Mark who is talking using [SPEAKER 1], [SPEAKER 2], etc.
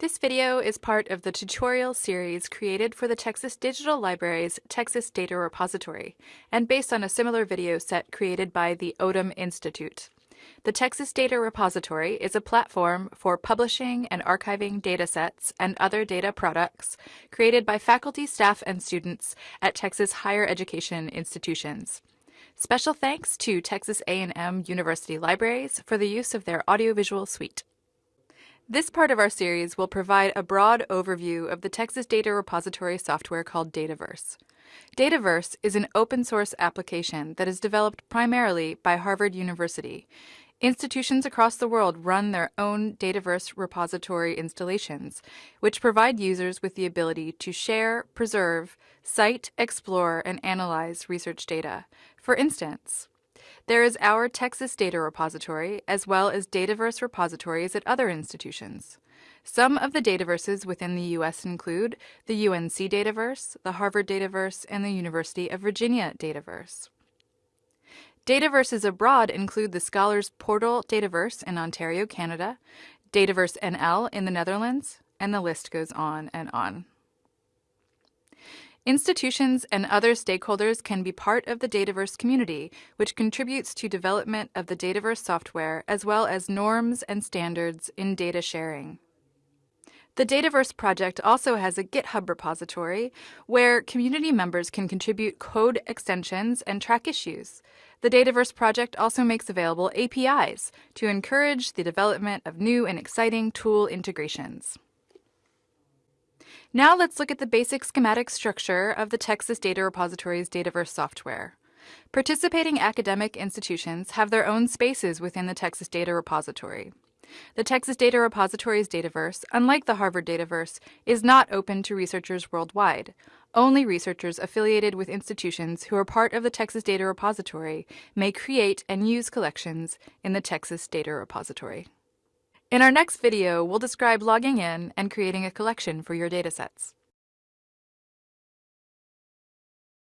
[SPEAKER 1] This video is part of the tutorial series created for the Texas Digital Library's Texas Data Repository and based on a similar video set created by the Odum Institute. The Texas Data Repository is a platform for publishing and archiving datasets and other data products created by faculty, staff, and students at Texas higher education institutions. Special thanks to Texas A&M University Libraries for the use of their audiovisual suite. This part of our series will provide a broad overview of the Texas Data Repository software called Dataverse. Dataverse is an open source application that is developed primarily by Harvard University. Institutions across the world run their own Dataverse repository installations, which provide users with the ability to share, preserve, cite, explore, and analyze research data. For instance, there is our Texas Data Repository, as well as Dataverse repositories at other institutions. Some of the Dataverses within the U.S. include the UNC Dataverse, the Harvard Dataverse, and the University of Virginia Dataverse. Dataverses abroad include the Scholars Portal Dataverse in Ontario, Canada, Dataverse NL in the Netherlands, and the list goes on and on. Institutions and other stakeholders can be part of the Dataverse community, which contributes to development of the Dataverse software as well as norms and standards in data sharing. The Dataverse project also has a GitHub repository where community members can contribute code extensions and track issues. The Dataverse project also makes available APIs to encourage the development of new and exciting tool integrations. Now let's look at the basic schematic structure of the Texas Data Repository's Dataverse software. Participating academic institutions have their own spaces within the Texas Data Repository. The Texas Data Repository's Dataverse, unlike the Harvard Dataverse, is not open to researchers worldwide. Only researchers affiliated with institutions who are part of the Texas Data Repository may create and use collections in the Texas Data Repository. In our next video, we'll describe logging in and creating a collection for your datasets.